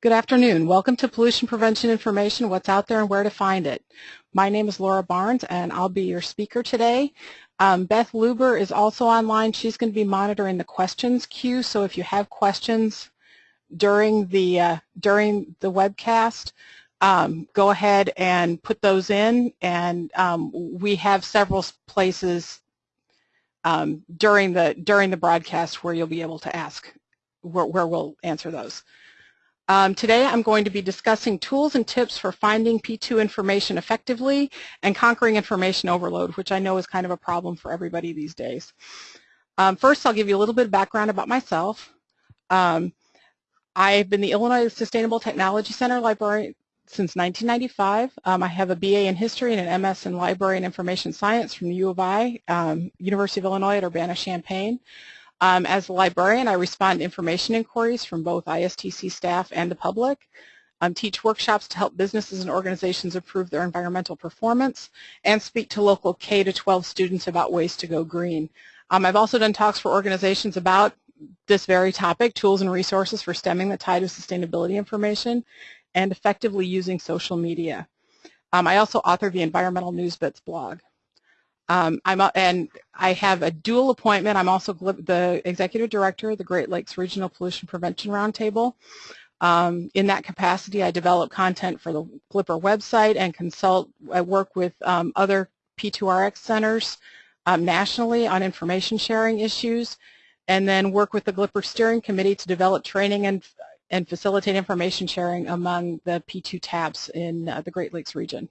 Good afternoon. Welcome to Pollution Prevention Information, What's Out There and Where to Find It. My name is Laura Barnes and I'll be your speaker today. Um, Beth Luber is also online. She's going to be monitoring the questions queue, so if you have questions during the, uh, during the webcast, um, go ahead and put those in and um, we have several places um, during the during the broadcast where you'll be able to ask where, where we'll answer those. Um, today I'm going to be discussing tools and tips for finding P2 information effectively and conquering information overload, which I know is kind of a problem for everybody these days. Um, first, I'll give you a little bit of background about myself. Um, I've been the Illinois Sustainable Technology Center librarian since 1995. Um, I have a BA in History and an MS in Library and Information Science from the U of I, um, University of Illinois at Urbana-Champaign. Um, as a librarian, I respond to information inquiries from both ISTC staff and the public, um, teach workshops to help businesses and organizations improve their environmental performance, and speak to local K-12 students about ways to go green. Um, I've also done talks for organizations about this very topic, tools and resources for stemming the tide of sustainability information and effectively using social media. Um, I also author the Environmental News Bits blog. Um, I'm and I have a dual appointment. I'm also the executive director of the Great Lakes Regional Pollution Prevention Roundtable. Um, in that capacity, I develop content for the Glipper website and consult. I work with um, other P2RX centers um, nationally on information sharing issues, and then work with the Glipper steering committee to develop training and and facilitate information sharing among the P2 TAPs in uh, the Great Lakes region.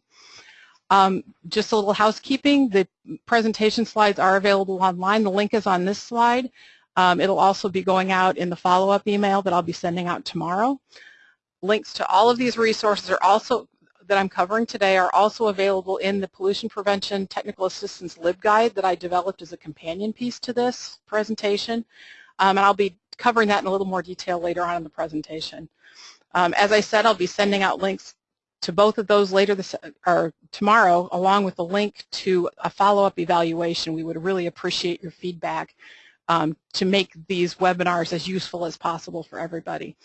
Um, just a little housekeeping, the presentation slides are available online. The link is on this slide. Um, it'll also be going out in the follow-up email that I'll be sending out tomorrow. Links to all of these resources are also that I'm covering today are also available in the Pollution Prevention Technical Assistance LibGuide that I developed as a companion piece to this presentation. Um, and I'll be covering that in a little more detail later on in the presentation. Um, as I said, I'll be sending out links to both of those later this or tomorrow along with a link to a follow-up evaluation. We would really appreciate your feedback um, to make these webinars as useful as possible for everybody.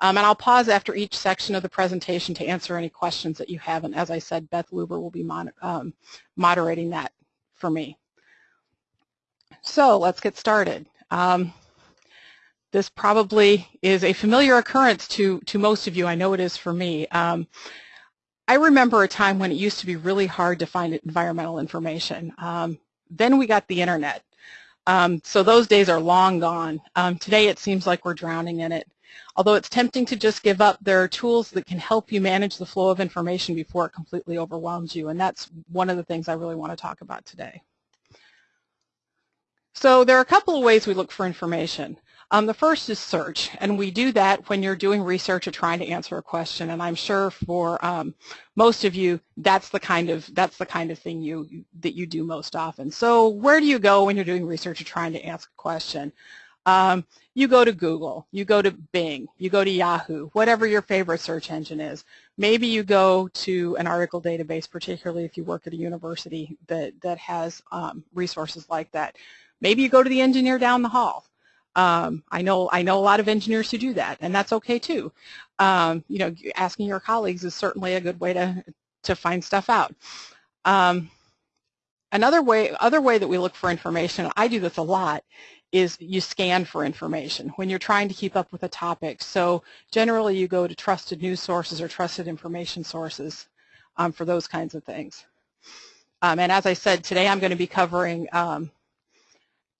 Um, and I'll pause after each section of the presentation to answer any questions that you have. And as I said, Beth Luber will be mon um, moderating that for me. So let's get started. Um, this probably is a familiar occurrence to, to most of you. I know it is for me. I remember a time when it used to be really hard to find environmental information. Um, then we got the internet. Um, so those days are long gone. Um, today it seems like we're drowning in it. Although it's tempting to just give up, there are tools that can help you manage the flow of information before it completely overwhelms you, and that's one of the things I really want to talk about today. So there are a couple of ways we look for information. Um, the first is search, and we do that when you're doing research or trying to answer a question. And I'm sure for um, most of you, that's the kind of that's the kind of thing you that you do most often. So where do you go when you're doing research or trying to ask a question? Um, you go to Google, you go to Bing, you go to Yahoo, whatever your favorite search engine is. Maybe you go to an article database, particularly if you work at a university that, that has um, resources like that. Maybe you go to the engineer down the hall. Um, I know I know a lot of engineers who do that, and that's okay too. Um, you know, asking your colleagues is certainly a good way to to find stuff out. Um, another way, other way that we look for information, I do this a lot, is you scan for information when you're trying to keep up with a topic. So generally, you go to trusted news sources or trusted information sources um, for those kinds of things. Um, and as I said, today I'm going to be covering um,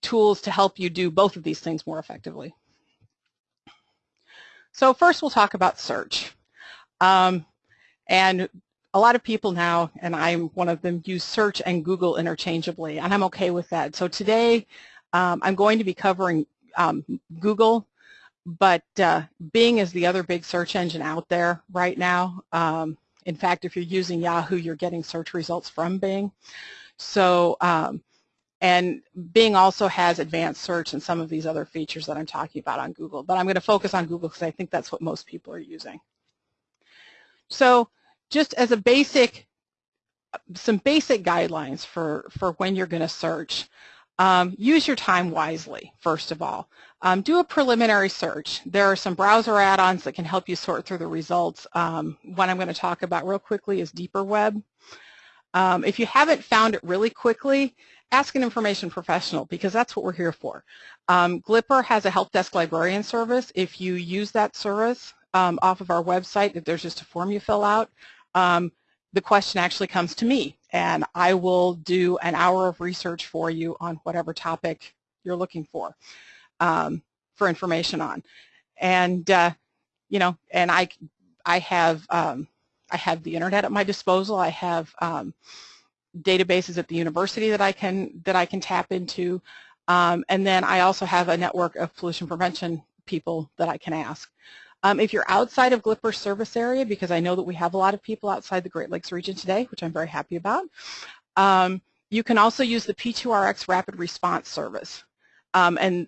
tools to help you do both of these things more effectively. So first we'll talk about search. Um, and a lot of people now, and I'm one of them, use search and Google interchangeably, and I'm okay with that. So today um, I'm going to be covering um, Google, but uh, Bing is the other big search engine out there right now. Um, in fact, if you're using Yahoo, you're getting search results from Bing. So um, and Bing also has advanced search and some of these other features that I'm talking about on Google. But I'm going to focus on Google because I think that's what most people are using. So just as a basic, some basic guidelines for, for when you're going to search. Um, use your time wisely, first of all. um, do a preliminary search. There are some browser add-ons that can help you sort through the results. Um, one I'm going to talk about real quickly is DeeperWeb. Um, if you haven't found it really quickly, ask an information professional because that's what we're here for. Um, Glipper has a help desk librarian service. If you use that service um, off of our website, if there's just a form you fill out, um, the question actually comes to me and I will do an hour of research for you on whatever topic you're looking for um, for information on. And, uh, you know, and I, I have, um, I have the internet at my disposal. I have um, databases at the university that I can, that I can tap into. Um, and then I also have a network of pollution prevention people that I can ask. Um, if you're outside of Glipper's service area, because I know that we have a lot of people outside the Great Lakes region today, which I'm very happy about, um, you can also use the P2RX Rapid Response Service. Um, and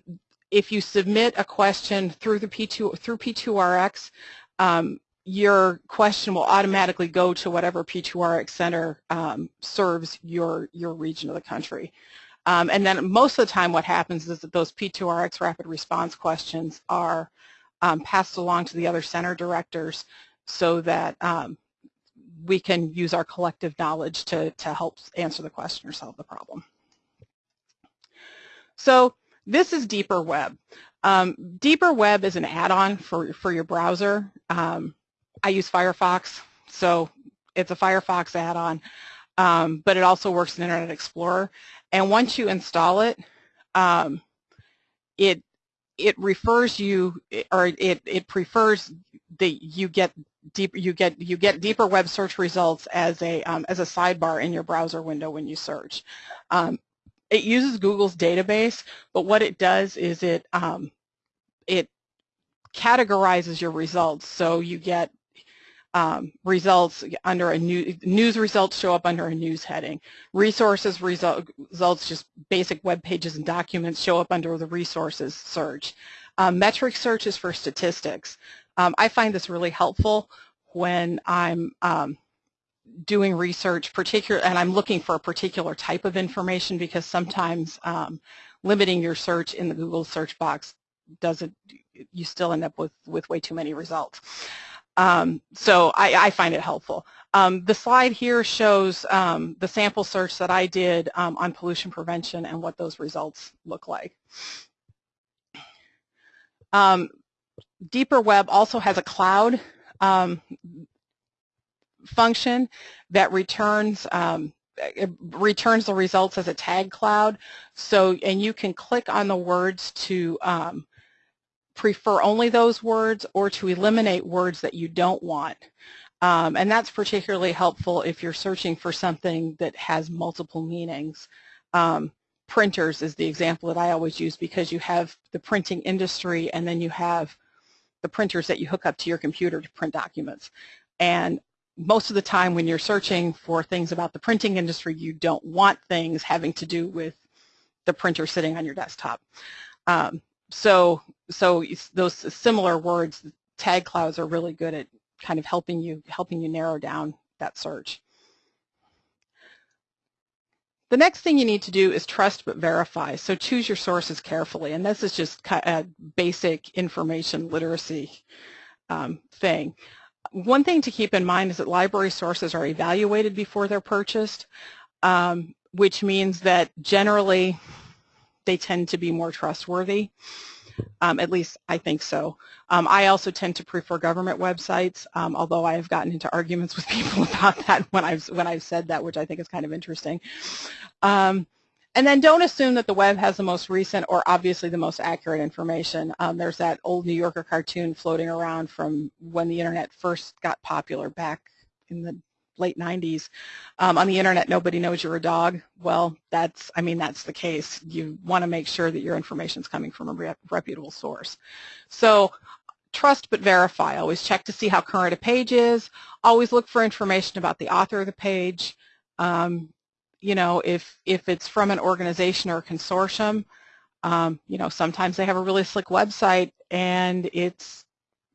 if you submit a question through the P2 through P2RX, um, your question will automatically go to whatever P2RX center um, serves your your region of the country. Um, and then most of the time what happens is that those P2RX rapid response questions are um, passed along to the other center directors so that um, we can use our collective knowledge to, to help answer the question or solve the problem. So this is Deeper Web. Um, DeeperWeb is an add-on for, for your browser. Um, I use Firefox, so it's a Firefox add-on, um, but it also works in Internet Explorer. And once you install it, um, it it refers you or it it prefers that you get deep you get you get deeper web search results as a um, as a sidebar in your browser window when you search. Um, it uses Google's database, but what it does is it um, it categorizes your results. So you get um, results under a new, news results show up under a news heading. Resources result, results, just basic web pages and documents show up under the resources search. Um, metric search is for statistics. Um, I find this really helpful when I'm um, doing research, particular, and I'm looking for a particular type of information because sometimes um, limiting your search in the Google search box doesn't, you still end up with, with way too many results. Um, so I, I, find it helpful. Um, the slide here shows um, the sample search that I did um, on pollution prevention and what those results look like. Um, DeeperWeb also has a cloud um, function that returns returns the results as a tag cloud. So, and you can click on the words to um, prefer only those words or to eliminate words that you don't want. Um, and that's particularly helpful if you're searching for something that has multiple meanings. Um, printers is the example that I always use because you have the printing industry and then you have the printers that you hook up to your computer to print documents. And most of the time when you're searching for things about the printing industry, you don't want things having to do with the printer sitting on your desktop. Um, so, so those similar words, tag clouds are really good at kind of helping you helping you narrow down that search. The next thing you need to do is trust but verify. So choose your sources carefully, and this is just a basic information literacy um, thing. One thing to keep in mind is that library sources are evaluated before they're purchased, um, which means that generally they tend to be more trustworthy. Um, at least I think so. Um, I also tend to prefer government websites, um, although I have gotten into arguments with people about that when I've when I've said that, which I think is kind of interesting. Um, and then don't assume that the web has the most recent or obviously the most accurate information. Um, there's that old New Yorker cartoon floating around from when the internet first got popular back in the late 90s. Um, on the internet, nobody knows you're a dog. Well, that's, I mean, that's the case. You want to make sure that your information is coming from a reputable source. So trust but verify. Always check to see how current a page is. Always look for information about the author of the page. Um, you know, if, if it's from an organization or a consortium, um, you know, sometimes they have a really slick website and it's,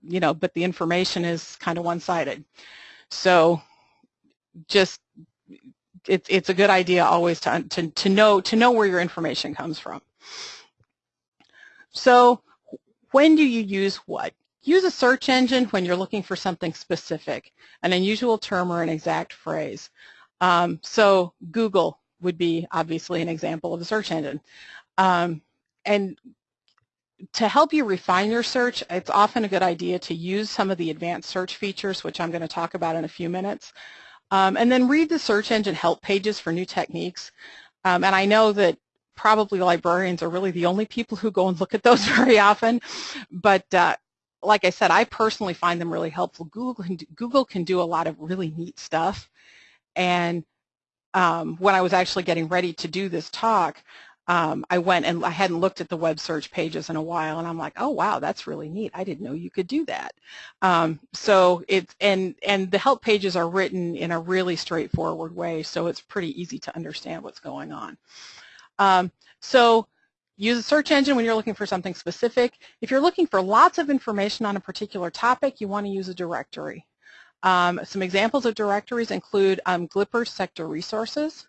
you know, but the information is kind of one-sided. So just, it's, it's a good idea always to, to, to, know, to know where your information comes from. So when do you use what? Use a search engine when you're looking for something specific, an unusual term or an exact phrase. Um, so Google would be obviously an example of a search engine. Um, and to help you refine your search, it's often a good idea to use some of the advanced search features, which I'm going to talk about in a few minutes. Um, and then read the search engine help pages for new techniques. Um, and I know that probably librarians are really the only people who go and look at those very often, but uh, like I said, I personally find them really helpful. Google can do, Google can do a lot of really neat stuff. And um, when I was actually getting ready to do this talk, um, I went and I hadn't looked at the web search pages in a while, and I'm like, oh wow, that's really neat. I didn't know you could do that. Um, so it's and and the help pages are written in a really straightforward way, so it's pretty easy to understand what's going on. Um, so Use a search engine when you're looking for something specific. If you're looking for lots of information on a particular topic, you want to use a directory. Um, some examples of directories include um, Glipper Sector Resources,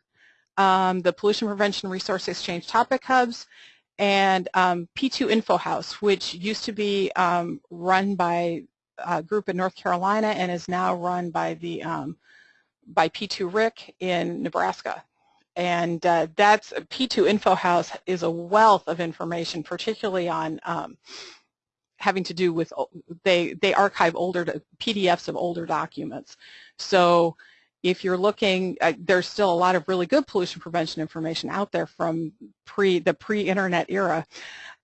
um, the Pollution Prevention Resource Exchange Topic Hubs, and um, P2 Info House, which used to be um, run by a group in North Carolina and is now run by the um, by P2 RIC in Nebraska. And uh, that's P2 Info House is a wealth of information, particularly on um, having to do with they they archive older PDFs of older documents. So if you're looking, uh, there's still a lot of really good pollution prevention information out there from pre the pre-internet era,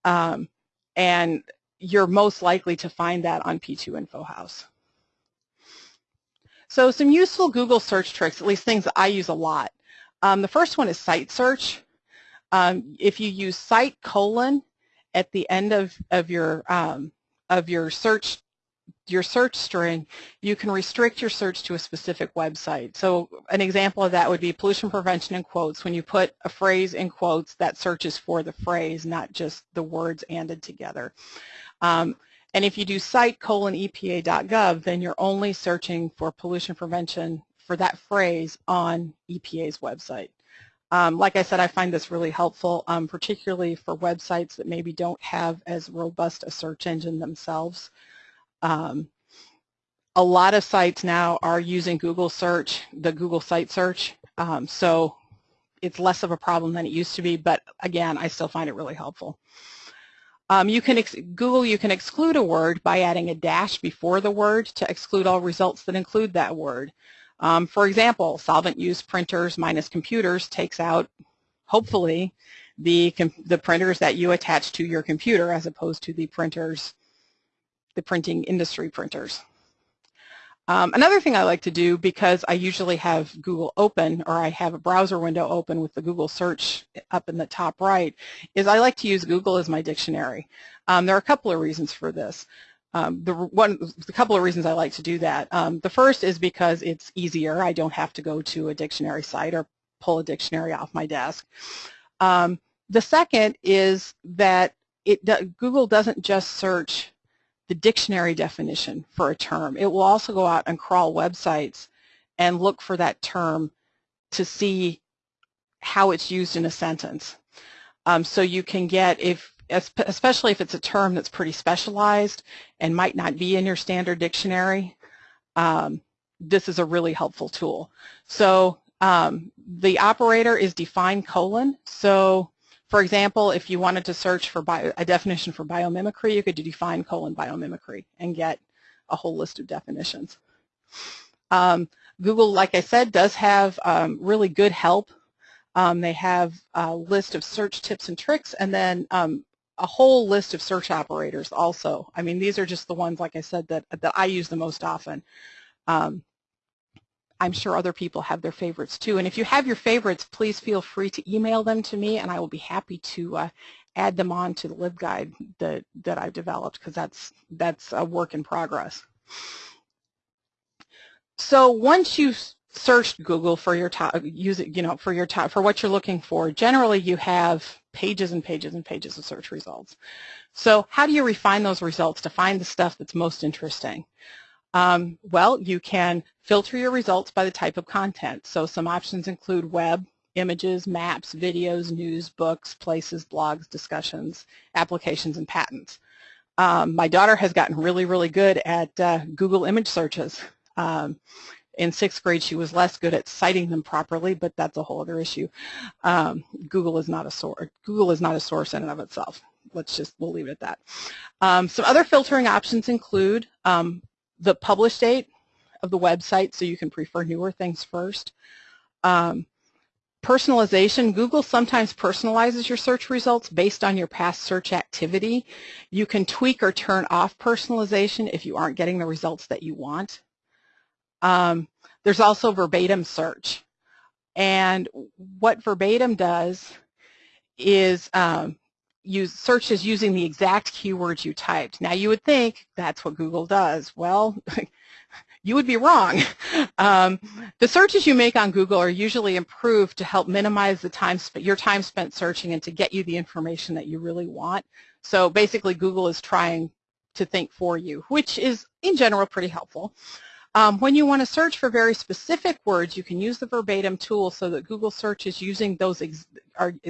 um, and you're most likely to find that on P2 Info House. So some useful Google search tricks, at least things that I use a lot. Um, the first one is site search. Um, if you use site colon at the end of, of your um, of your search your search string, you can restrict your search to a specific website. So an example of that would be pollution prevention in quotes. When you put a phrase in quotes, that searches for the phrase, not just the words anded together. Um, and if you do site colon EPA.gov, then you're only searching for pollution prevention for that phrase on EPA's website. Um, like I said, I find this really helpful, um, particularly for websites that maybe don't have as robust a search engine themselves. Um, a lot of sites now are using Google search, the Google site search, um, so it's less of a problem than it used to be, but again, I still find it really helpful. Um, you can Google, you can exclude a word by adding a dash before the word to exclude all results that include that word. Um, for example, solvent use printers minus computers takes out, hopefully, the, the printers that you attach to your computer as opposed to the printers, the printing industry printers. Um, another thing I like to do because I usually have Google open or I have a browser window open with the Google search up in the top right is I like to use Google as my dictionary. Um, there are a couple of reasons for this. Um, the one, a couple of reasons I like to do that. Um, the first is because it's easier. I don't have to go to a dictionary site or pull a dictionary off my desk. Um, the second is that it Google doesn't just search the dictionary definition for a term. It will also go out and crawl websites and look for that term to see how it's used in a sentence. Um, so you can get, if especially if it's a term that's pretty specialized and might not be in your standard dictionary, um, this is a really helpful tool. So um, the operator is define colon. So for example, if you wanted to search for bio, a definition for biomimicry, you could define colon biomimicry and get a whole list of definitions. Um, Google, like I said, does have um, really good help. Um, they have a list of search tips and tricks, and then um, a whole list of search operators also. I mean, these are just the ones, like I said, that, that I use the most often. Um, I'm sure other people have their favorites too. And if you have your favorites, please feel free to email them to me and I will be happy to uh, add them on to the LibGuide that, that I've developed because that's, that's a work in progress. So once you've searched Google for your top, use it, you know, for your top, for what you're looking for, generally you have pages and pages and pages of search results. So how do you refine those results to find the stuff that's most interesting? Um, well, you can filter your results by the type of content. So some options include web, images, maps, videos, news, books, places, blogs, discussions, applications, and patents. Um, my daughter has gotten really, really good at uh, Google image searches. Um, in sixth grade, she was less good at citing them properly, but that's a whole other issue. Um, Google is not a source. Google is not a source in and of itself. Let's just we'll leave it at that. Um, some other filtering options include um, the publish date of the website, so you can prefer newer things first. Um, personalization, Google sometimes personalizes your search results based on your past search activity. You can tweak or turn off personalization if you aren't getting the results that you want. Um, there's also verbatim search. And what verbatim does is um, use searches using the exact keywords you typed. Now you would think that's what Google does. Well, you would be wrong. Um, the searches you make on Google are usually improved to help minimize the time your time spent searching and to get you the information that you really want. So basically Google is trying to think for you, which is in general pretty helpful. Um, when you want to search for very specific words, you can use the verbatim tool so that Google search is using those,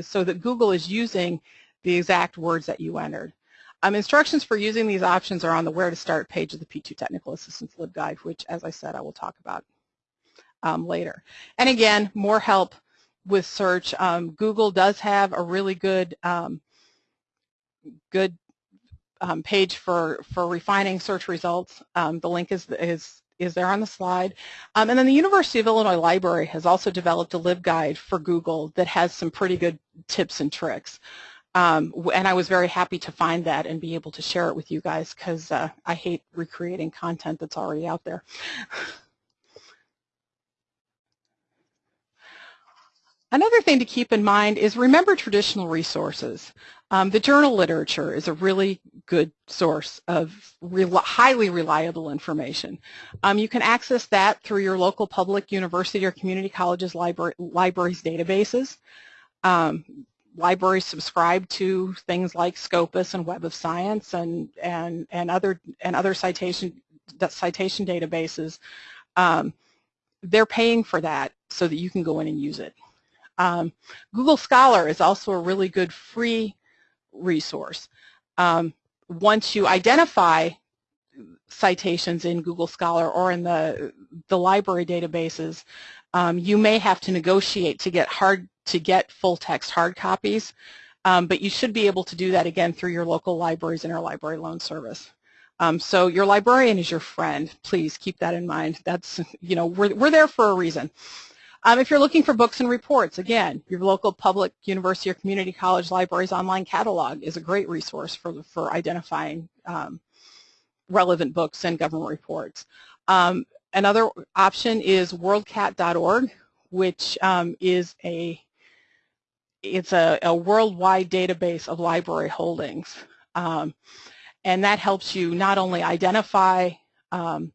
so that Google is using the exact words that you entered. Um, instructions for using these options are on the Where to Start page of the P2 Technical Assistance LibGuide, which, as I said, I will talk about um, later. And again, more help with search. Um, Google does have a really good um, good um, page for for refining search results. Um, the link is is is there on the slide. And then the University of Illinois Library has also developed a LibGuide for Google that has some pretty good tips and tricks. Um, and I was very happy to find that and be able to share it with you guys because uh, I hate recreating content that's already out there. Another thing to keep in mind is remember traditional resources. Um, the journal literature is a really good source of re highly reliable information. Um, you can access that through your local public university or community college's libraries databases. Um, libraries subscribe to things like Scopus and Web of Science and and and other and other citation citation databases. Um, they're paying for that so that you can go in and use it. Um, Google Scholar is also a really good free resource. Um, once you identify citations in Google Scholar or in the, the library databases, um, you may have to negotiate to get hard to get full text hard copies, um, but you should be able to do that again through your local libraries and our library loan service. Um, so your librarian is your friend. Please keep that in mind. That's, you know, we're, we're there for a reason. Um, if you're looking for books and reports, again, your local public university or community college library's online catalog is a great resource for, for identifying um, relevant books and government reports. Um, another option is worldcat.org, which um, is a it's a, a, worldwide database of library holdings. Um, and that helps you not only identify um,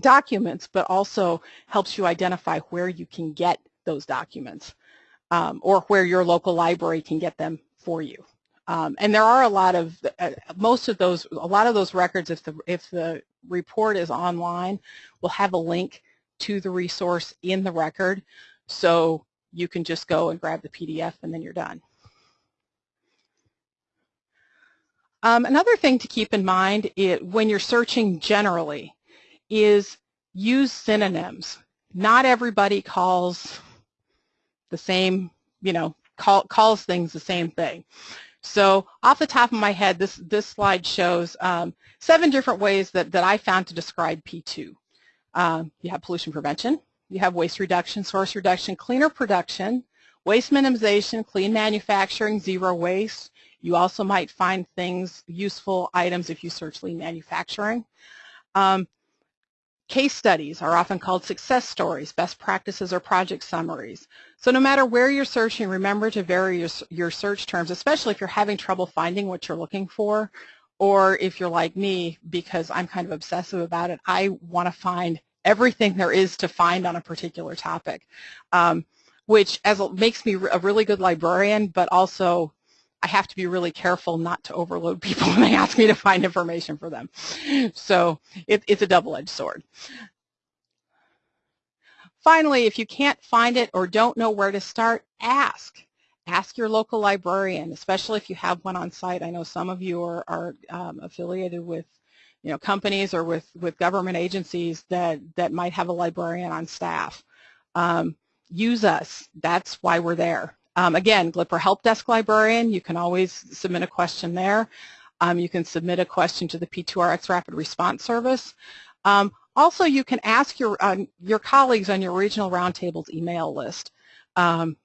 documents, but also helps you identify where you can get those documents um, or where your local library can get them for you. Um, and there are a lot of, uh, most of those, a lot of those records, if the, if the report is online, will have a link to the resource in the record. So you can just go and grab the PDF and then you're done. Um, another thing to keep in mind it, when you're searching generally is use synonyms. Not everybody calls the same, you know, call, calls things the same thing. So off the top of my head, this, this slide shows um, seven different ways that, that I found to describe P2. Um, you have pollution prevention, you have waste reduction, source reduction, cleaner production, waste minimization, clean manufacturing, zero waste. You also might find things, useful items if you search lean manufacturing. Um, Case studies are often called success stories, best practices, or project summaries. So no matter where you're searching, remember to vary your, your search terms, especially if you're having trouble finding what you're looking for, or if you're like me, because I'm kind of obsessive about it, I want to find everything there is to find on a particular topic, um, which as makes me a really good librarian, but also I have to be really careful not to overload people when they ask me to find information for them. So it, it's a double-edged sword. Finally, if you can't find it or don't know where to start, ask. ask your local librarian, especially if you have one on site. I know some of you are, are um, affiliated with you know, companies or with, with government agencies that, that might have a librarian on staff. Um, use us. That's why we're there. Um, again, Glipper Help Desk Librarian, you can always submit a question there. Um, you can submit a question to the P2RX Rapid Response Service. Um, also, you can ask your, uh, your colleagues on your regional roundtables email list. Um,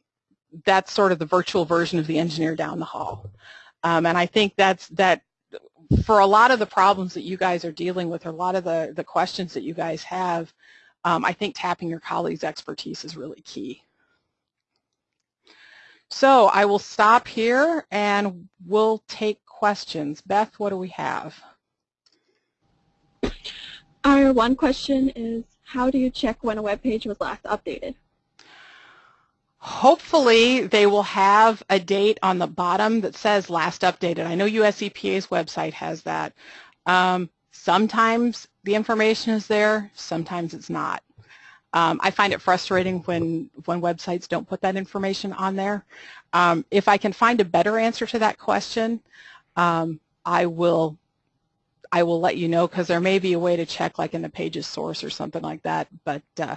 that's sort of the virtual version of the engineer down the hall. Um, and I think that's that for a lot of the problems that you guys are dealing with, or a lot of the, the questions that you guys have, um, I think tapping your colleagues' expertise is really key. So I will stop here and we'll take questions. Beth, what do we have? Our one question is, how do you check when a web page was last updated? Hopefully they will have a date on the bottom that says last updated. I know US EPA's website has that. Um, sometimes the information is there, sometimes it's not. Um, I find it frustrating when, when websites don't put that information on there. Um, if I can find a better answer to that question, um, I will I will let you know because there may be a way to check like in the pages source or something like that. But uh,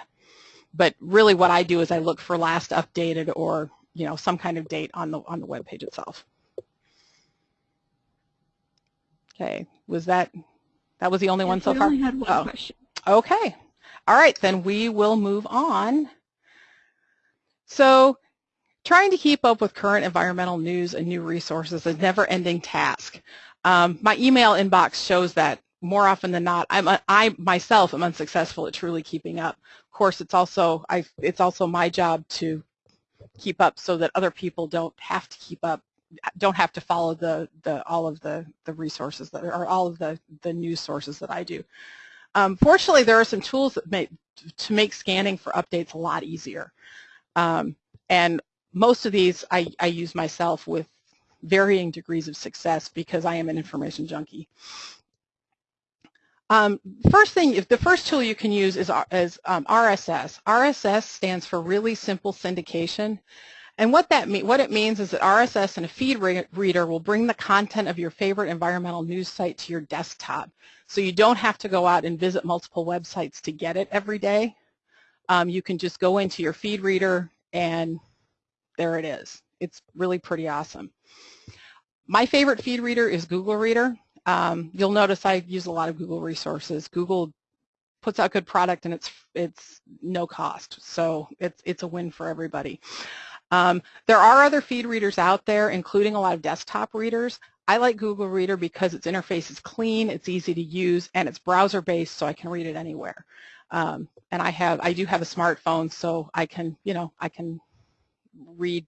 but really what I do is I look for last updated or you know some kind of date on the on the web page itself. Okay, was that that was the only yes, one so far? Only had one oh. question. Okay. All right, then we will move on. So trying to keep up with current environmental news and new resources is a never-ending task. Um, my email inbox shows that more often than not. I'm I myself am unsuccessful at truly keeping up. Of course, it's also I it's also my job to keep up so that other people don't have to keep up, don't have to follow the the all of the the resources that are all of the the news sources that I do. Um, fortunately, there are some tools that make to make scanning for updates a lot easier. Um, and most of these I, I use myself with varying degrees of success because I am an information junkie. Um, first thing, the first tool you can use is, is um, RSS. RSS stands for Really Simple Syndication. And what that mean, what it means is that RSS and a feed re reader will bring the content of your favorite environmental news site to your desktop. So you don't have to go out and visit multiple websites to get it every day. Um, you can just go into your feed reader and there it is. It's really pretty awesome. My favorite feed reader is Google Reader. Um, you'll notice I use a lot of Google resources. Google puts out good product and it's it's no cost, so it's it's a win for everybody. Um, there are other feed readers out there, including a lot of desktop readers. I like Google Reader because its interface is clean, it's easy to use, and it's browser-based, so I can read it anywhere. Um, and I have I do have a smartphone, so I can you know I can read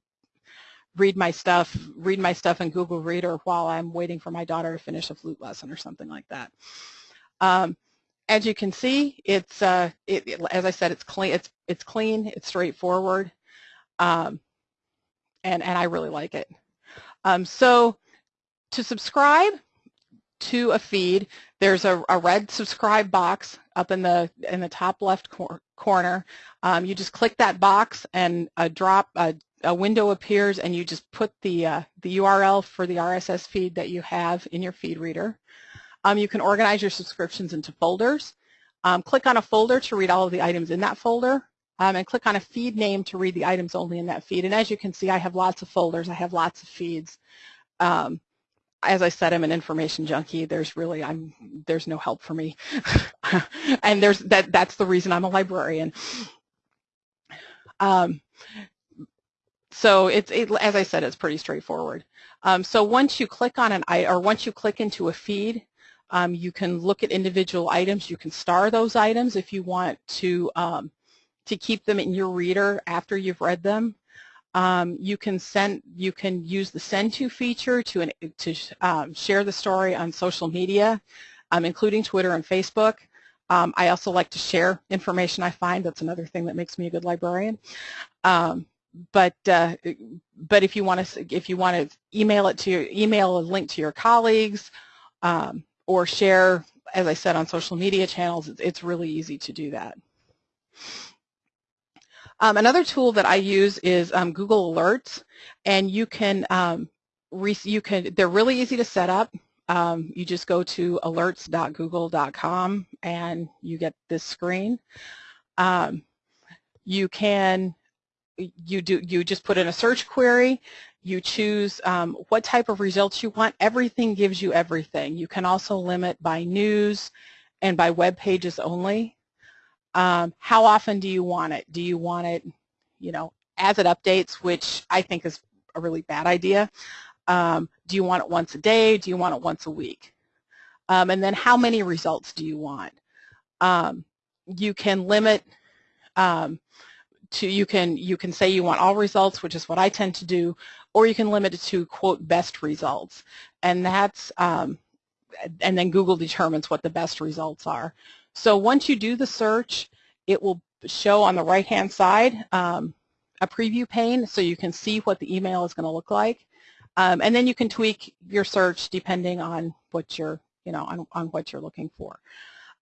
read my stuff, read my stuff in Google Reader while I'm waiting for my daughter to finish a flute lesson or something like that. Um, as you can see, it's uh, it, it, as I said, it's clean. It's it's clean. It's straightforward, um, and and I really like it. Um, so to subscribe to a feed, there's a, a, red subscribe box up in the in the top left cor corner. Um, you just click that box and a drop a a window appears and you just put the, uh, the URL for the RSS feed that you have in your feed reader. Um, you can organize your subscriptions into folders. Um, click on a folder to read all of the items in that folder um, and click on a feed name to read the items only in that feed. And as you can see, I have lots of folders. I have lots of feeds. Um, as I said, I'm an information junkie. There's really, I'm, there's no help for me. and there's that, that's the reason I'm a librarian. Um, so it's, it, as I said, it's pretty straightforward. Um, so once you click on an or once you click into a feed, um, you can look at individual items. You can star those items if you want to um, to keep them in your reader after you've read them. Um, you can send, you can use the send to feature to an, to um, share the story on social media, um, including Twitter and Facebook. I also like to share information I find. That's another thing that makes me a good librarian. Um, but uh, but if you want to if you want to email it to your email a link to your colleagues um, or share as I said on social media channels it's, really easy to do that Um, another tool that I use is um, Google Alerts, and you can um, you can they're really easy to set up. Um, you just go to alerts.google.com and you get this screen. Um, you can you do you just put in a search query you choose um, what type of results you want. Everything gives you everything. You can also limit by news and by web pages only. Um, how often do you want it? Do you want it you know as it updates which I think is a really bad idea. Um, do you want it once a day? Do you want it once a week? Um, and then how many results do you want? Um, you can limit um, to you can you can say you want all results, which is what I tend to do, or you can limit it to quote best results, and that's um, and then Google determines what the best results are. So once you do the search, it will show on the right hand side um, a preview pane so you can see what the email is going to look like. Um, and then you can tweak your search depending on what you're, you know, on, on what you're looking for.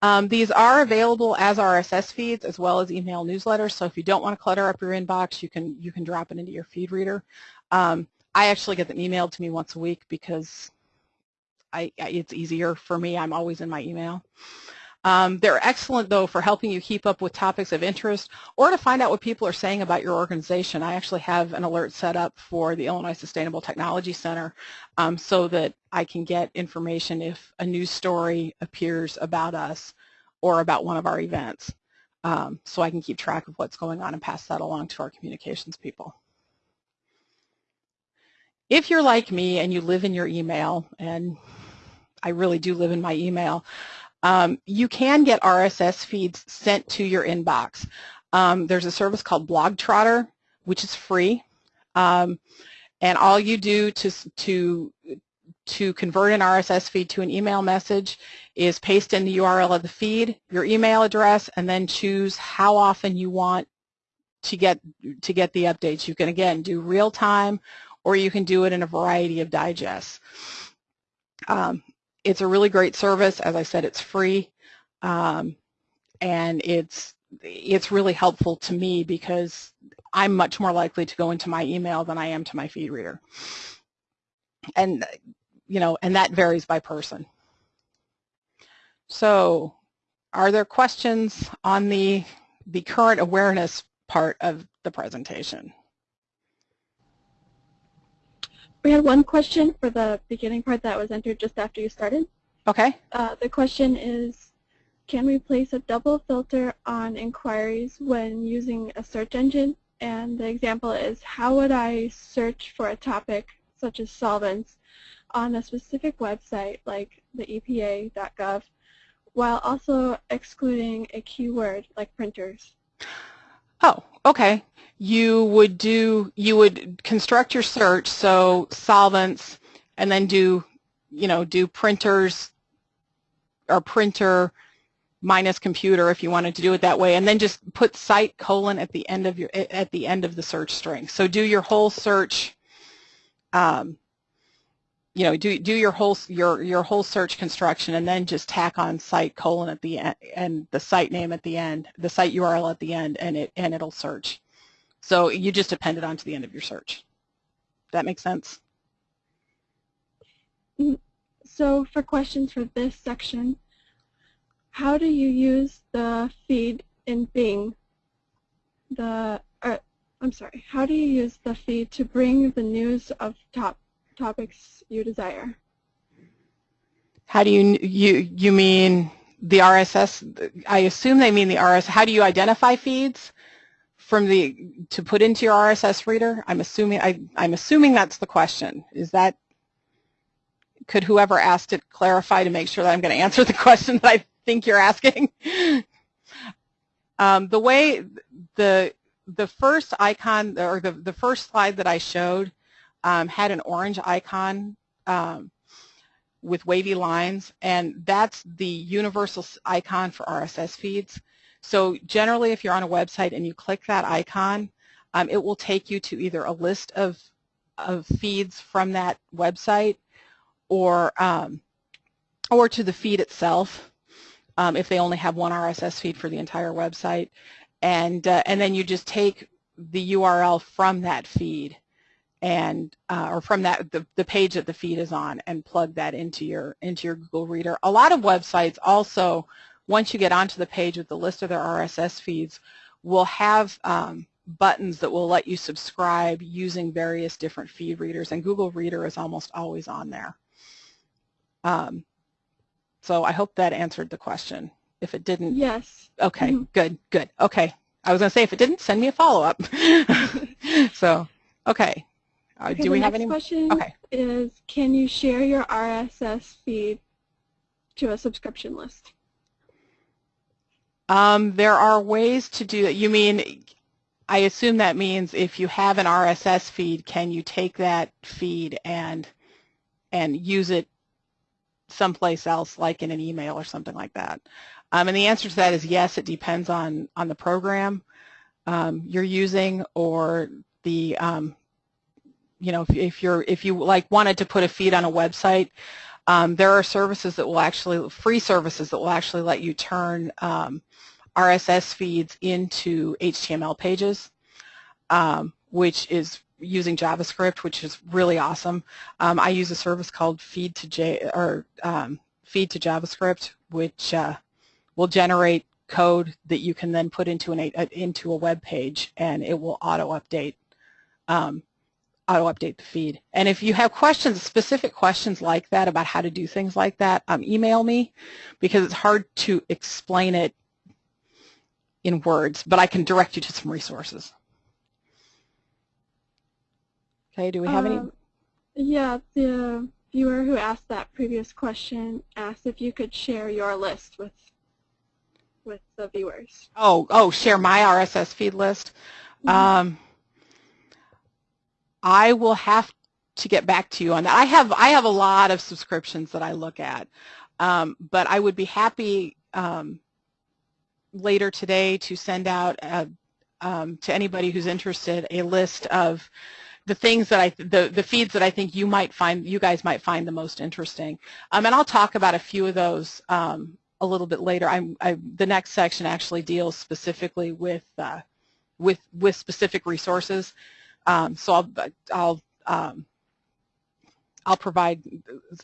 Um, these are available as RSS feeds as well as email newsletters. So if you don't want to clutter up your inbox, you can you can drop it into your feed reader. Um, I actually get them emailed to me once a week because I, it's easier for me. I'm always in my email. Um, they're excellent, though, for helping you keep up with topics of interest or to find out what people are saying about your organization. I actually have an alert set up for the Illinois Sustainable Technology Center um, so that I can get information if a news story appears about us or about one of our events. Um, so I can keep track of what's going on and pass that along to our communications people. If you're like me and you live in your email, and I really do live in my email, um, you can get RSS feeds sent to your inbox. Um, there's a service called Blogtrottr, which is free. Um, and all you do to, to, to convert an RSS feed to an email message is paste in the URL of the feed, your email address, and then choose how often you want to get to get the updates. You can again do real time, or you can do it in a variety of digests. Um, it's a really great service. As I said, it's free, um, and it's it's really helpful to me because I'm much more likely to go into my email than I am to my feed reader. And you know, and that varies by person. So, are there questions on the the current awareness part of the presentation? We had one question for the beginning part that was entered just after you started. Okay. Uh, the question is, can we place a double filter on inquiries when using a search engine? And the example is, how would I search for a topic such as solvents on a specific website like the EPA.gov while also excluding a keyword like printers? Oh, okay you would do, you would construct your search, so solvents, and then do, you know, do printers or printer minus computer if you wanted to do it that way, and then just put site colon at the end of your at the end of the search string. So do your whole search, um, you know, do do your whole your your whole search construction, and then just tack on site colon at the end and the site name at the end, the site URL at the end, and it and it'll search. So you just append it onto the end of your search. That makes sense? Mm-hmm. So for questions for this section, how do you use the feed in Bing? The uh, I'm sorry. How do you use the feed to bring the news of top topics you desire? How do you you you mean the RSS? I assume they mean the RSS. How do you identify feeds? From the to put into your RSS reader? I'm assuming I, I'm assuming that's the question. Is that could whoever asked it clarify to make sure that I'm going to answer the question that I think you're asking? um, the way the the first icon or the the first slide that I showed um, had an orange icon um, with wavy lines, and that's the universal icon for RSS feeds. So generally, if you're on a website and you click that icon, um, it will take you to either a list of, of feeds from that website or, um, or to the feed itself um, if they only have one RSS feed for the entire website. and uh, and then you just take the URL from that feed and uh, or from that the, the page that the feed is on and plug that into your into your Google Reader. A lot of websites also, once you get onto the page with the list of their RSS feeds, we'll have um, buttons that will let you subscribe using various different feed readers, and Google Reader is almost always on there. Um, so I hope that answered the question. If it didn't, Yes. okay, Mhm. good, good, okay. I was going to say if it didn't, send me a follow-up. so, okay. Uh, Okay, do we have any? question Okay. is, can you share your RSS feed to a subscription list? Um, there are ways to do that. You mean, I assume that means if you have an RSS feed, can you take that feed and and use it someplace else, like in an email or something like that? Um, and the answer to that is yes. It depends on on the program um, you're using or the um, you know if, if you're if you like wanted to put a feed on a website. Um, there are services that will actually, free services that will actually let you turn um, RSS feeds into HTML pages, um, which is using JavaScript, which is really awesome. Um, I use a service called Feed to J or um, Feed to JavaScript, which uh, will generate code that you can then put into an into a web page, and it will auto update um, auto update the feed. And if you have questions, specific questions like that about how to do things like that, um, email me because it's hard to explain it in words, but I can direct you to some resources. Okay, do we have any? Um, Yeah, the viewer who asked that previous question asked if you could share your list with with the viewers. Oh, oh, share my RSS feed list. Mhm. Um, I will have to get back to you on that. I have I have a lot of subscriptions that I look at, um, but I would be happy um, later today to send out a, um, to anybody who's interested a list of the things that I the the feeds that I think you might find you guys might find the most interesting. Um, and I'll talk about a few of those um, a little bit later. I'm I, the next section actually deals specifically with uh, with with specific resources. Um, so I'll I'll um, I'll provide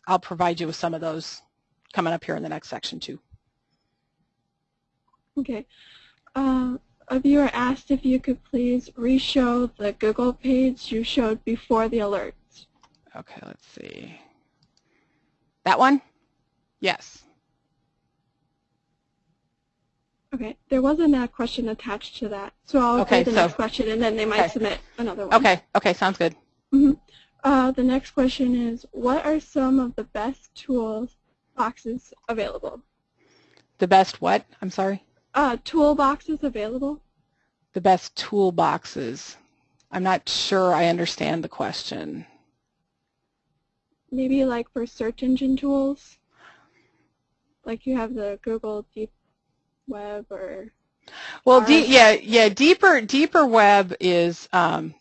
I'll provide you with some of those coming up here in the next section too. Okay. Uh, a viewer asked if you could please re-show the Google page you showed before the alert. Okay, let's see. That one? Yes. Okay, there wasn't a question attached to that, so I'll Okay, read the so- next question and then they might Okay. submit another one. Okay, okay, sounds good. Uh, the next question is, what are some of the best tools boxes available? The best what? I'm sorry? Uh, toolboxes available? The best toolboxes. I'm not sure I understand the question. Maybe like for search engine tools? Like you have the Google Deep Web or Well, de- yeah, yeah. Deeper, deeper web is, um,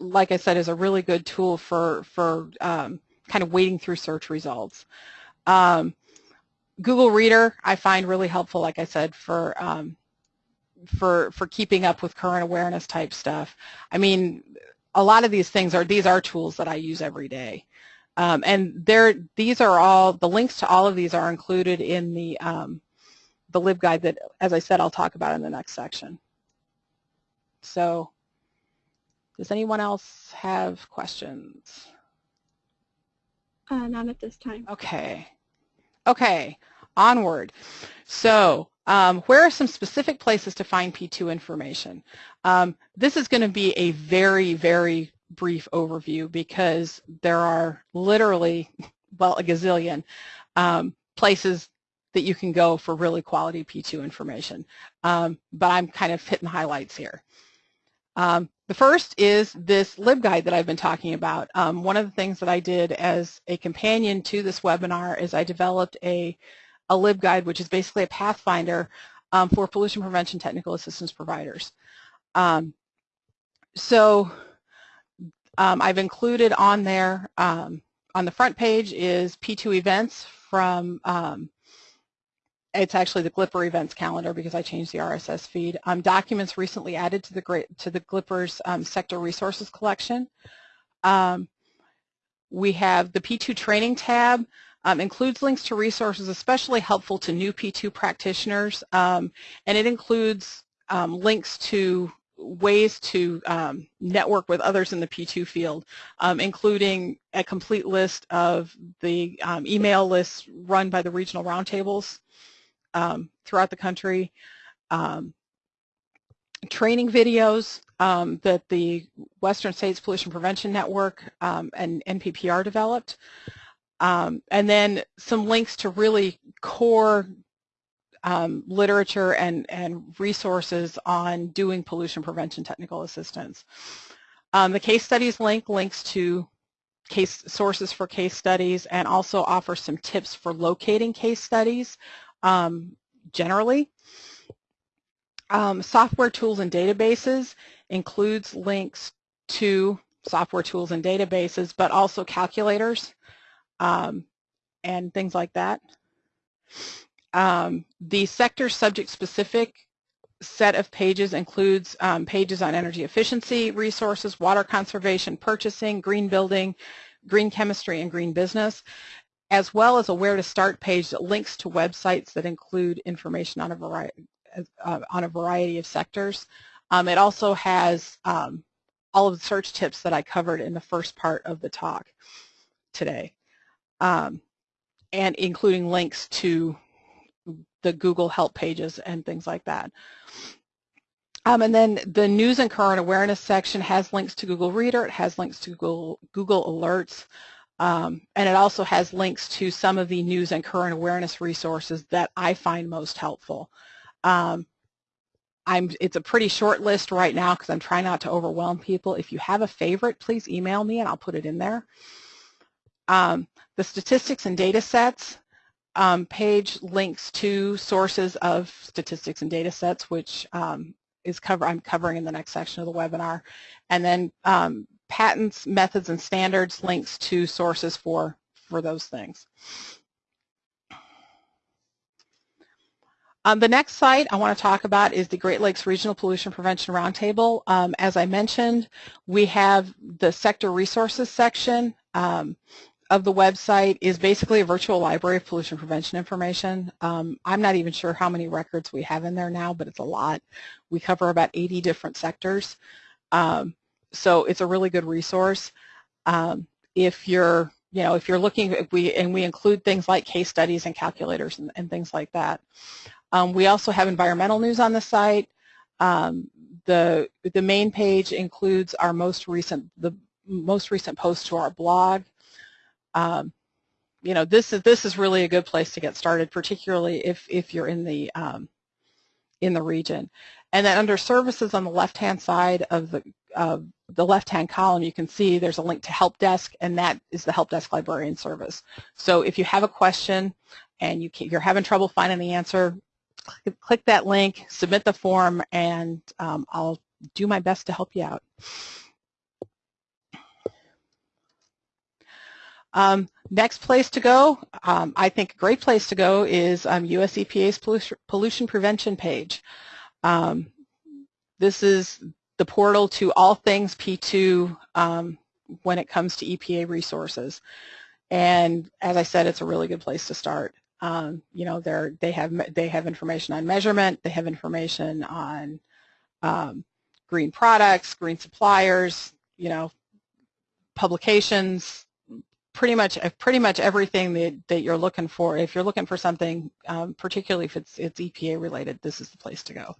like I said, is a really good tool for for um, kind of wading through search results. Um, Google Reader I find really helpful, like I said, for um, for for keeping up with current awareness type stuff. I mean, a lot of these things are these are tools that I use every day, um, and they're these are all the links to all of these are included in the the LibGuide that, as I said, I'll talk about in the next section. So does anyone else have questions? uh, not at this time. Okay. Okay, onward. So um, where are some specific places to find P2 information? Um, this is going to be a very, very brief overview because there are literally, well, a gazillion um, places that you can go for really quality P2 information. Um, but I'm kind of hitting highlights here. Um, the first is this LibGuide that I've been talking about. Um, one of the things that I did as a companion to this webinar is I developed a, a LibGuide, which is basically a pathfinder um, for pollution prevention technical assistance providers. Um, so um, I've included on there, on the front page is P2 events from it's actually the Glipper events calendar because I changed the RSS feed. Um, documents recently added to the to the Glipper's um, sector resources collection. Um, we have the P2 training tab. Um, includes links to resources especially helpful to new P2 practitioners, um, and it includes um, links to ways to um, network with others in the P2 field, um, including a complete list of the um, email lists run by the regional roundtables um, throughout the country, um, training videos um, that the Western States Pollution Prevention Network and NPPR developed, and then some links to really core um, literature and, and resources on doing pollution prevention technical assistance. Um, the case studies link links to case sources for case studies and also offers some tips for locating case studies um, generally. Um, software tools and databases includes links to software tools and databases, but also calculators um, and things like that. Um, the sector subject specific set of pages includes um, pages on energy efficiency, resources, water conservation, purchasing, green building, green chemistry, and green business, as well as a where to start page that links to websites that include information on a variety, uh, on a variety of sectors. Um, it also has um, all of the search tips that I covered in the first part of the talk today, um, and including links to the Google help pages and things like that. Um, and then the news and current awareness section has links to Google Reader, it has links to Google, Google Alerts, um, and it also has links to some of the news and current awareness resources that I find most helpful. Um, it's a pretty short list right now because I'm trying not to overwhelm people. If you have a favorite, please email me and I'll put it in there. Um, the statistics and data sets, um, page links to sources of statistics and data sets, which um, is cover I'm covering in the next section of the webinar. And then um, patents, methods, and standards links to sources for, for those things. Um, the next site I want to talk about is the Great Lakes Regional Pollution Prevention Roundtable. Um, as I mentioned, we have the sector resources section. Um, of the website is basically a virtual library of pollution prevention information. Um, I'm not even sure how many records we have in there now, but it's a lot. We cover about 80 different sectors. Um, so it's a really good resource. Um, if you're, you know, if you're looking, we and we include things like case studies and calculators and, and things like that. Um, we also have environmental news on the site. Um, the the main page includes our most recent the most recent post to our blog um, you know, this is this is really a good place to get started, particularly if if you're in the um, in the region. And then under services on the left-hand side of the uh, the left-hand column, you can see there's a link to help desk, and that is the help desk librarian service. So if you have a question and you you're having trouble finding the answer, click, click that link, submit the form, and um, I'll do my best to help you out. Um, next place to go, um, I think a great place to go is um, US EPA's pollution, pollution prevention page. Um, this is the portal to all things P2 um, when it comes to EPA resources. And as I said, it's a really good place to start. Um, you know, they have they have information on measurement, they have information on green products, green suppliers, you know, publications, pretty much uh, pretty much everything that, that you're looking for. If you're looking for something, um, particularly if it's it's EPA related, this is the place to go.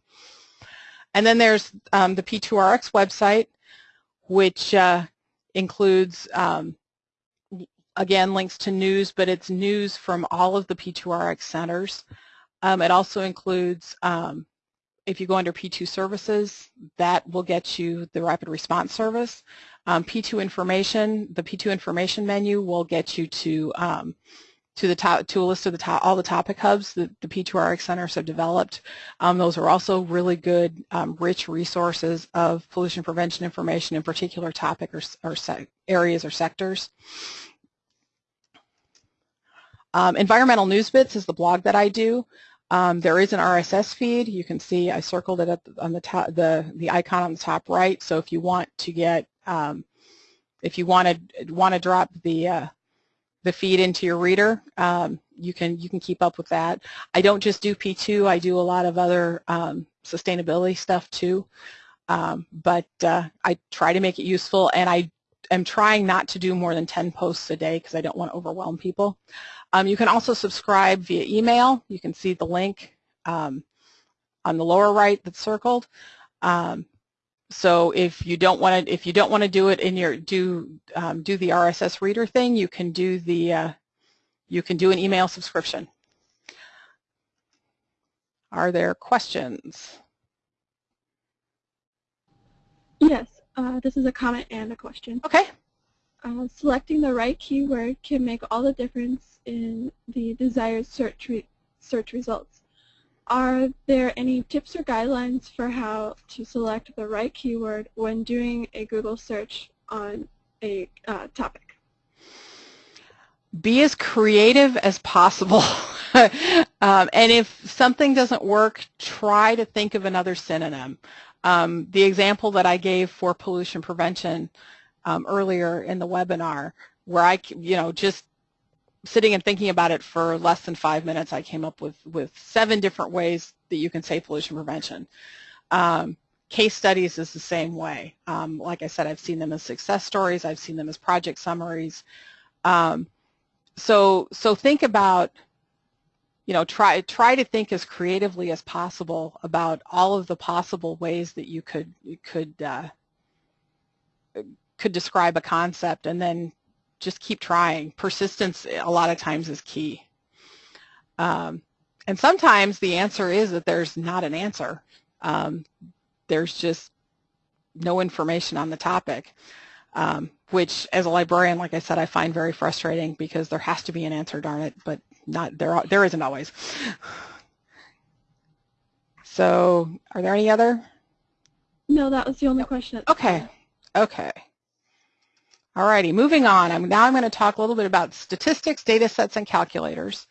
And then there's um, the P2RX website, which uh, includes um, again links to news, but it's news from all of the P2RX centers. Um, it also includes um, if you go under P2 services, that will get you the rapid response service. Um, P2 information, the P2 information menu will get you to to the top to a list of the top all the topic hubs that the P2RX centers have developed. Um, those are also really good, um, rich resources of pollution prevention information in particular topic or, or areas or sectors. Um, environmental News Bits is the blog that I do. Um, there is an RSS feed. You can see I circled it the, on the top, the the icon on the top right. So if you want to get, um, if you want to want to drop the uh, the feed into your reader, um, you can you can keep up with that. I don't just do P2. I do a lot of other um, sustainability stuff too. Um, but uh, I try to make it useful, and I am trying not to do more than 10 posts a day because I don't want to overwhelm people. Um, you can also subscribe via email. You can see the link um, on the lower right that's circled. Um, so if you don't want to, if you don't want to do it in your do um, do the RSS reader thing, you can do the uh, you can do an email subscription. Are there questions? Yes, uh, this is a comment and a question. Okay. Uh, selecting the right keyword can make all the difference in the desired search, re search results. Are there any tips or guidelines for how to select the right keyword when doing a Google search on a uh, topic? Be as creative as possible. um, and if something doesn't work, try to think of another synonym. Um, the example that I gave for pollution prevention um, earlier in the webinar, where I, you know, just sitting and thinking about it for less than five minutes, I came up with, with seven different ways that you can say pollution prevention. Um, case studies is the same way. Um, like I said, I've seen them as success stories. I've seen them as project summaries. Um, so, so think about you know, try try to think as creatively as possible about all of the possible ways that you could you could uh, could describe a concept, and then just keep trying. Persistence a lot of times is key. Um, and sometimes the answer is that there's not an answer. Um, there's just no information on the topic, um, which as a librarian, like I said, I find very frustrating because there has to be an answer, darn it, but not there. There isn't always. So, are there any other? No, that was the only question. Okay. Okay. All righty. Moving on. I'm, now I'm going to talk a little bit about statistics, data sets, and calculators.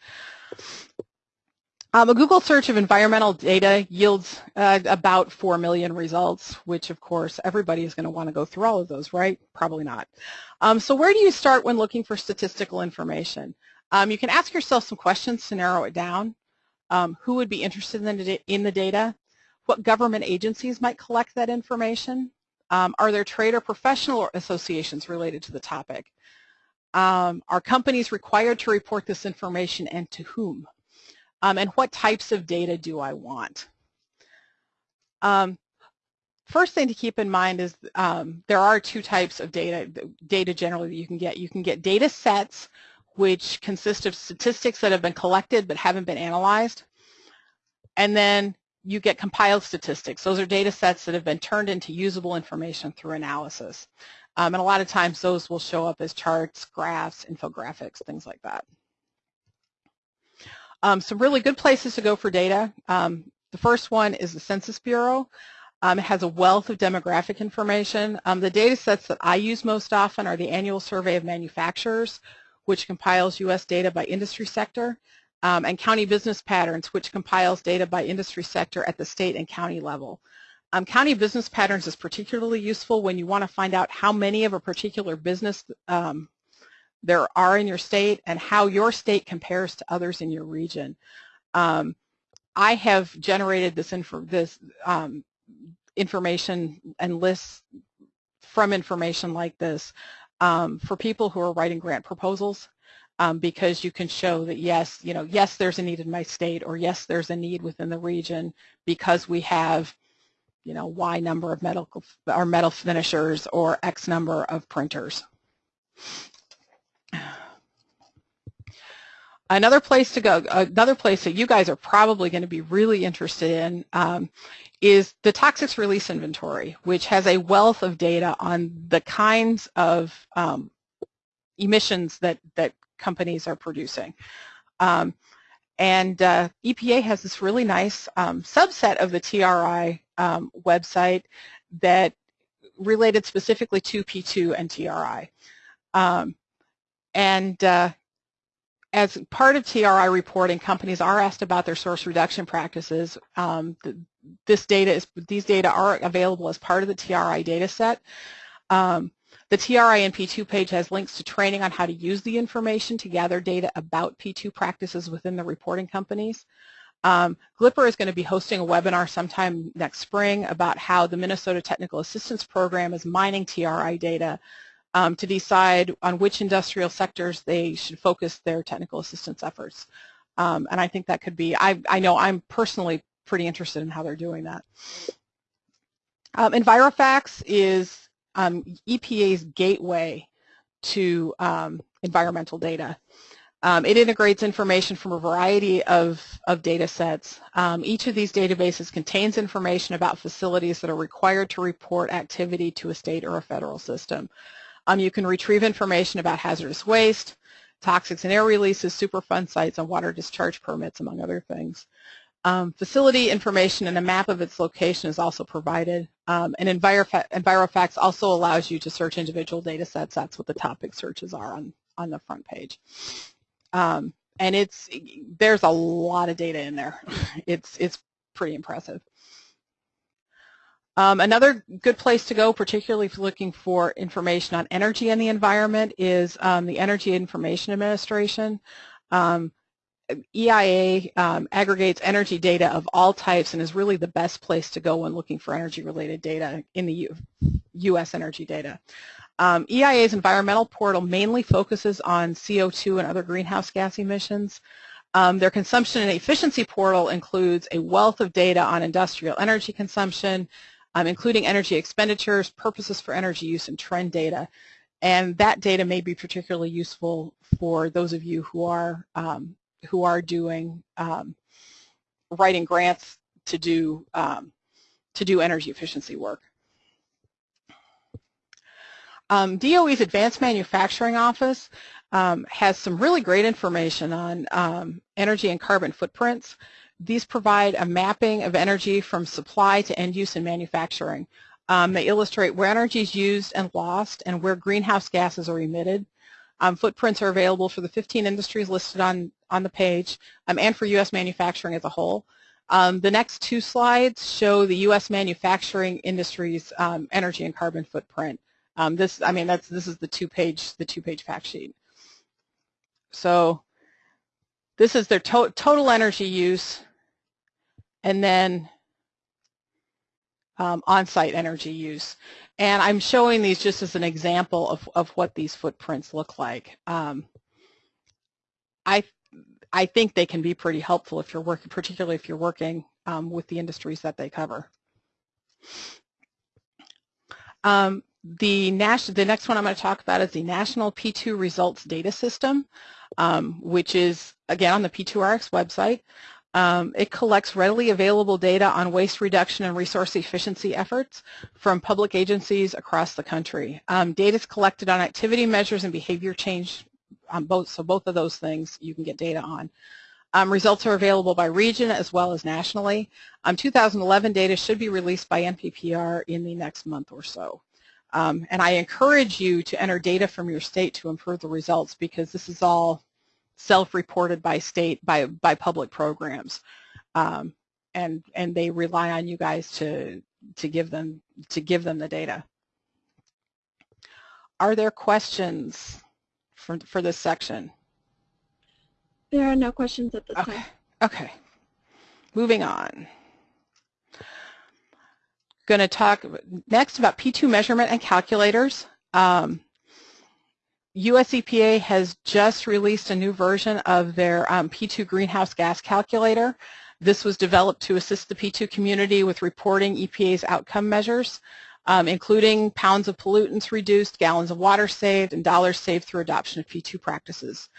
Um, a Google search of environmental data yields uh, about 4 million results, which of course everybody is going to want to go through all of those, right? Probably not. Um, so where do you start when looking for statistical information? Um, you can ask yourself some questions to narrow it down. Um, who would be interested in the, in the, data? What government agencies might collect that information? Um, are there trade or professional associations related to the topic? Um, are companies required to report this information and to whom? Um, and what types of data do I want? Um, first thing to keep in mind is there are two types of data, data generally that you can get. You can get data sets, which consist of statistics that have been collected but haven't been analyzed. And then you get compiled statistics. Those are data sets that have been turned into usable information through analysis. Um, and a lot of times those will show up as charts, graphs, infographics, things like that. Um, some really good places to go for data. Um, the first one is the Census Bureau. Um, it has a wealth of demographic information. Um, the data sets that I use most often are the Annual Survey of Manufacturers, which compiles U.S. data by industry sector, um, and County Business Patterns, which compiles data by industry sector at the state and county level. Um, county Business Patterns is particularly useful when you want to find out how many of a particular business um, there are in your state and how your state compares to others in your region. Um, I have generated this, this um, information and lists from information like this um, for people who are writing grant proposals um, because you can show that yes, you know, yes, there's a need in my state or yes, there's a need within the region because we have, you know, Y number of medical or metal finishers or X number of printers. Another place to go, another place that you guys are probably going to be really interested in um, is the toxics release inventory, which has a wealth of data on the kinds of um, emissions that, that companies are producing. Um, and uh, EPA has this really nice um, subset of the TRI um, website that related specifically to P2 and TRI. Um, and uh, as part of TRI reporting, companies are asked about their source reduction practices. Um, this data is these data are available as part of the TRI data set. Um, the TRI and P2 page has links to training on how to use the information to gather data about P2 practices within the reporting companies. Um, GLIPR is going to be hosting a webinar sometime next spring about how the Minnesota Technical Assistance Program is mining TRI data um, to decide on which industrial sectors they should focus their technical assistance efforts. Um, and I think that could be, I, I know I'm personally pretty interested in how they're doing that. Um, EnviroFacts is um, EPA's gateway to um, environmental data. Um, it integrates information from a variety of, of data sets. Um, each of these databases contains information about facilities that are required to report activity to a state or a federal system. Um, you can retrieve information about hazardous waste, toxics and air releases, Superfund sites, and water discharge permits, among other things. Um, facility information and a map of its location is also provided. Um, and Envirofa EnviroFacts also allows you to search individual data sets. That's what the topic searches are on, on the front page. Um, and it's there's a lot of data in there. It's, it's pretty impressive. Um, another good place to go, particularly if you're looking for information on energy and the environment, is um, the Energy Information Administration. Um, EIA um, aggregates energy data of all types and is really the best place to go when looking for energy-related data in the U U.S. energy data. Um, EIA's environmental portal mainly focuses on CO2 and other greenhouse gas emissions. Um, their consumption and efficiency portal includes a wealth of data on industrial energy consumption, um, including energy expenditures, purposes for energy use, and trend data. And that data may be particularly useful for those of you who are um, who are doing um, writing grants to do um, to do energy efficiency work. Um, DOE's Advanced Manufacturing Office um, has some really great information on um, energy and carbon footprints. These provide a mapping of energy from supply to end use in manufacturing. Um, they illustrate where energy is used and lost and where greenhouse gases are emitted. Um, footprints are available for the 15 industries listed on, on the page um, and for U.S. manufacturing as a whole. Um, the next two slides show the U.S. manufacturing industry's um, energy and carbon footprint. Um, this, I mean, that's this is the two-page the two-page fact sheet. So this is their to total energy use, and then um, on-site energy use. And I'm showing these just as an example of, of what these footprints look like. Um, I, I think they can be pretty helpful if you're working, particularly if you're working um, with the industries that they cover. Um, the, the next one I'm going to talk about is the National P2 Results Data System, um, which is, again, on the P2RX website. Um, it collects readily available data on waste reduction and resource efficiency efforts from public agencies across the country. Um, data is collected on activity measures and behavior change on both, so both of those things you can get data on. Um, results are available by region as well as nationally. Um, 2011 data should be released by NPPR in the next month or so. Um, and I encourage you to enter data from your state to improve the results because this is all self-reported by state, by, by public programs. Um, and, and they rely on you guys to, to, give them, to give them the data. Are there questions for, for this section? There are no questions at this okay. time. Okay. Moving on. Going to talk next about P2 measurement and calculators. Um, US EPA has just released a new version of their um, P2 greenhouse gas calculator. This was developed to assist the P2 community with reporting EPA's outcome measures, um, including pounds of pollutants reduced, gallons of water saved, and dollars saved through adoption of P2 practices.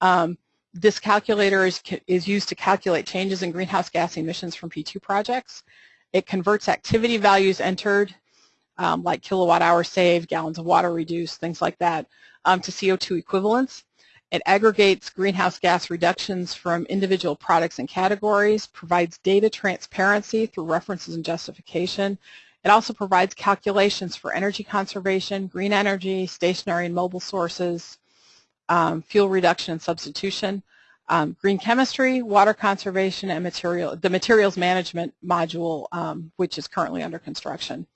Um, this calculator is, is used to calculate changes in greenhouse gas emissions from P2 projects. It converts activity values entered, um, like kilowatt hours saved, gallons of water reduced, things like that, um, to CO2 equivalents. It aggregates greenhouse gas reductions from individual products and categories, provides data transparency through references and justification. It also provides calculations for energy conservation, green energy, stationary and mobile sources, um, fuel reduction and substitution, um, green chemistry, water conservation, and material, the materials management module, um, which is currently under construction.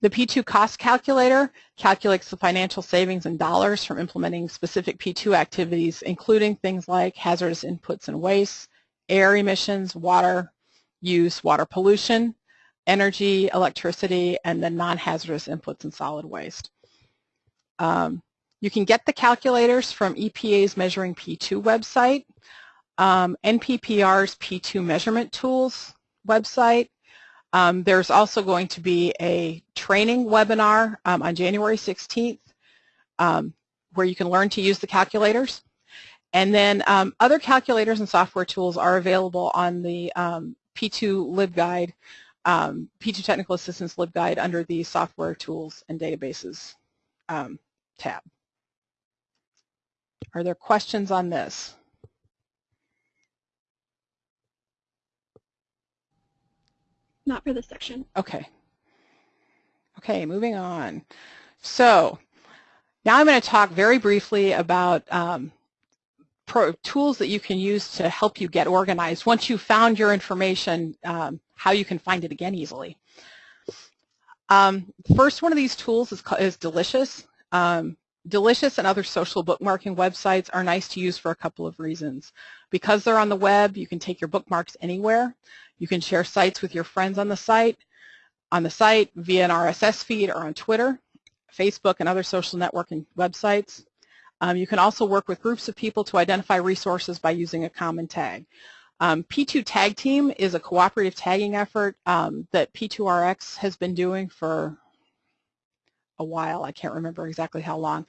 The P2 cost calculator calculates the financial savings in dollars from implementing specific P2 activities, including things like hazardous inputs and wastes, air emissions, water use, water pollution, energy, electricity, and then non-hazardous inputs and solid waste. Um, you can get the calculators from EPA's Measuring P2 website, um, NPPR's P2 Measurement Tools website. Um, there's also going to be a training webinar um, on January 16th um, where you can learn to use the calculators. And then um, other calculators and software tools are available on the um, P2 LibGuide, P2 Technical Assistance LibGuide under the Software Tools and Databases tab. Are there questions on this? Not for this section. Okay. Okay, moving on. So now I'm going to talk very briefly about um, pro tools that you can use to help you get organized. Once you've found your information, um, how you can find it again easily. Um, first one of these tools is, is Delicious. Um, Delicious and other social bookmarking websites are nice to use for a couple of reasons. Because they're on the web, you can take your bookmarks anywhere. You can share sites with your friends on the site, on the site via an RSS feed or on Twitter, Facebook, and other social networking websites. Um, you can also work with groups of people to identify resources by using a common tag. Um, P2 Tag Team is a cooperative tagging effort um, that P2RX has been doing for a while. I can't remember exactly how long.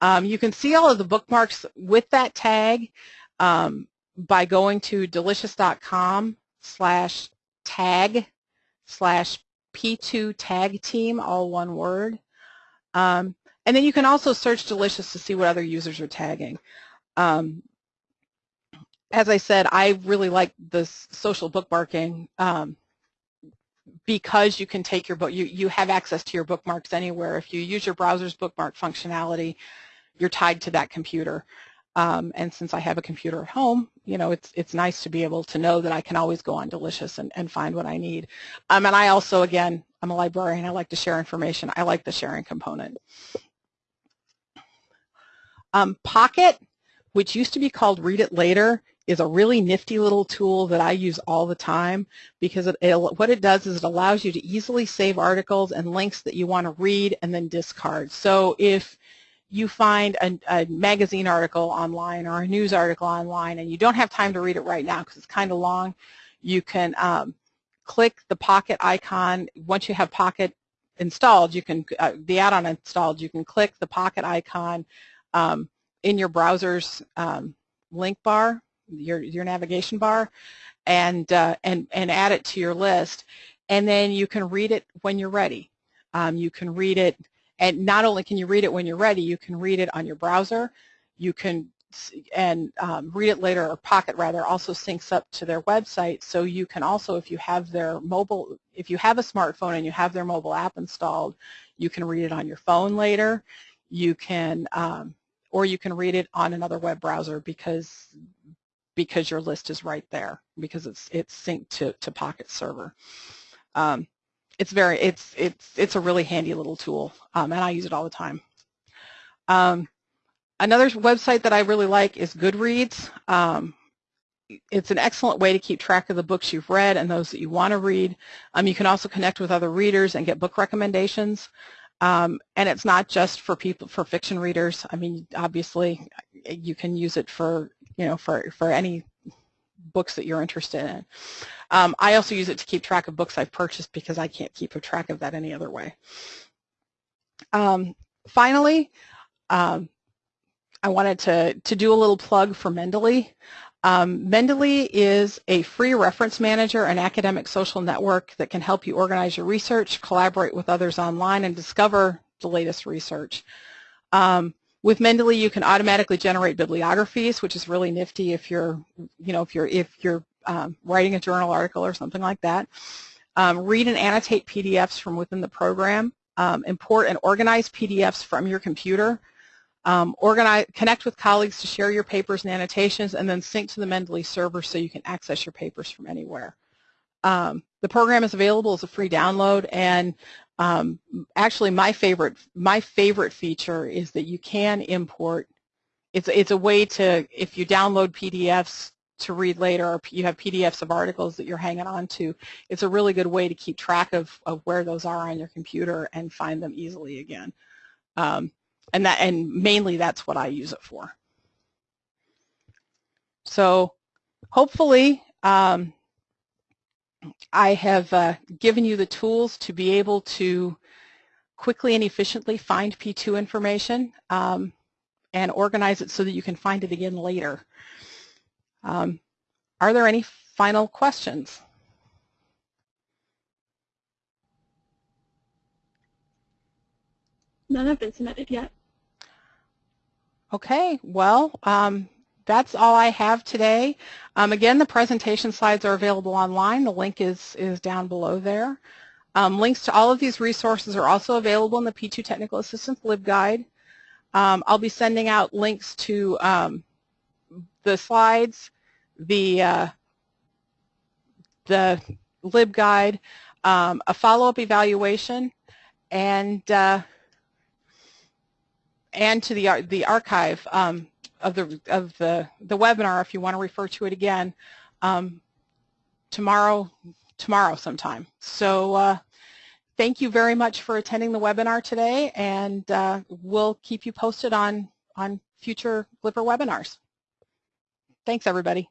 Um, you can see all of the bookmarks with that tag um, by going to delicious.com slash tag slash P2 tag team, all one word. Um, and then you can also search Delicious to see what other users are tagging. Um, as I said, I really like this social bookmarking um, because you can take your book, you, you have access to your bookmarks anywhere. If you use your browser's bookmark functionality, you're tied to that computer. Um, and since I have a computer at home, you know, it's it's nice to be able to know that I can always go on Delicious and, and find what I need. Um, and I also, again, I'm a librarian. I like to share information. I like the sharing component. Um, Pocket, which used to be called Read It Later, is a really nifty little tool that I use all the time because it, it, what it does is it allows you to easily save articles and links that you want to read and then discard. So if you find a, a, magazine article online or a news article online and you don't have time to read it right now because it's kind of long, you can um, click the Pocket icon. Once you have Pocket installed, you can uh, the add-on installed, you can click the Pocket icon um, in your browser's um, link bar your, your navigation bar and, uh, and, and add it to your list. And then you can read it when you're ready. Um, you can read it, and not only can you read it when you're ready, you can read it on your browser. You can and um, read it later, or Pocket rather, also syncs up to their website. So you can also, if you have their mobile, if you have a smartphone and you have their mobile app installed, you can read it on your phone later. You can, um, or you can read it on another web browser because because your list is right there because it's it's synced to, to Pocket Server. Um, it's very it's it's it's a really handy little tool, um, and I use it all the time. Um, another website that I really like is Goodreads. Um, it's an excellent way to keep track of the books you've read and those that you want to read. Um, you can also connect with other readers and get book recommendations. Um, and it's not just for people for fiction readers. I mean, obviously, you can use it for you know, for, for any books that you're interested in. Um, I also use it to keep track of books I've purchased because I can't keep a track of that any other way. Um, finally, um, I wanted to, to do a little plug for Mendeley. Um, Mendeley is a free reference manager and academic social network that can help you organize your research, collaborate with others online, and discover the latest research. Um, with Mendeley, you can automatically generate bibliographies, which is really nifty if you're, you know, if you're if you're um, writing a journal article or something like that. Um, read and annotate PDFs from within the program. Um, import and organize PDFs from your computer. Um, organize, connect with colleagues to share your papers and annotations, and then sync to the Mendeley server so you can access your papers from anywhere. Um, the program is available as a free download, and um, actually my favorite my favorite feature is that you can import. It's it's a way to if you download PDFs to read later, or you have PDFs of articles that you're hanging on to. It's a really good way to keep track of of where those are on your computer and find them easily again. Um, and that and mainly that's what I use it for. So hopefully um, I have uh, given you the tools to be able to quickly and efficiently find P2 information um, and organize it so that you can find it again later. Um, are there any final questions? None have been submitted yet. Okay, well, um, that's all I have today. Um, again, the presentation slides are available online. The link is, is down below there. Um, links to all of these resources are also available in the P2 Technical Assistance LibGuide. Um, I'll be sending out links to um, the slides, the, uh, the LibGuide, um, a follow-up evaluation, and uh, and to the the archive um, of the of the the webinar if you want to refer to it again um, tomorrow tomorrow sometime. So uh, thank you very much for attending the webinar today, and uh, we'll keep you posted on on future Glipper webinars. Thanks, everybody.